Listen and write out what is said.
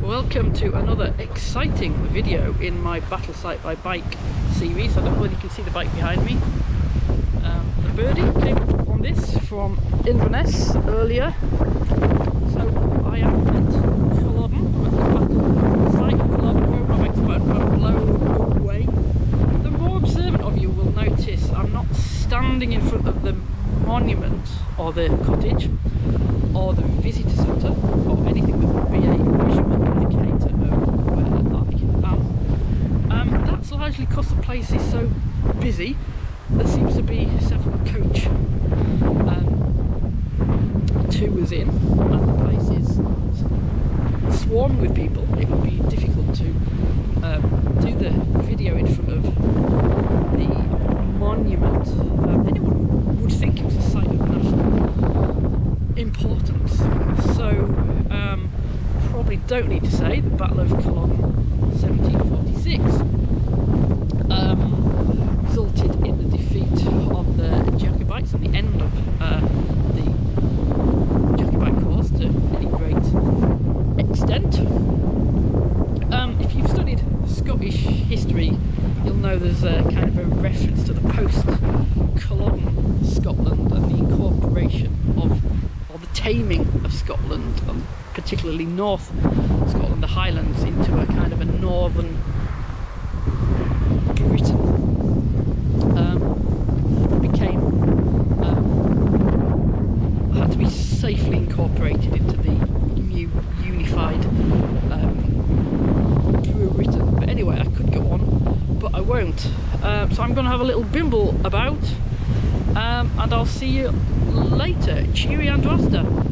Welcome to another exciting video in my Battle Site by Bike series. I don't know whether you can see the bike behind me. Um, the birdie came on this from Inverness earlier. So I am at Culloden, I'm at the Battle Site of Culloden, about to blow away. The more observant of you will notice I'm not standing in front of the monument or the cottage or the visitor centre or anything that would be a visual indicator of where I am. Um, that's largely because the place is so busy. There seems to be several coach um, tours in and the place is swarming with people. It would be difficult to um, do the video in front of the monument. Um, anyone would think it was a site of national importance. So um, probably don't need to say the Battle of Culloden 1746 um, resulted in the defeat of the Jacobites and the end of uh, the Jacobite cause to any great extent. Um, if you've studied Scottish history, you'll know there's a kind of a reference to the post-Culloden Scotland and the incorporation of, or the taming of Scotland, and particularly North Scotland, the Highlands, into a kind of a northern Britain. Um, became um, had to be safely incorporated into the new unified um, Britain. But anyway, I could go on, but I won't. Um, so I'm going to have a little bimble about, um, and I'll see you later. Cheery and Rasta.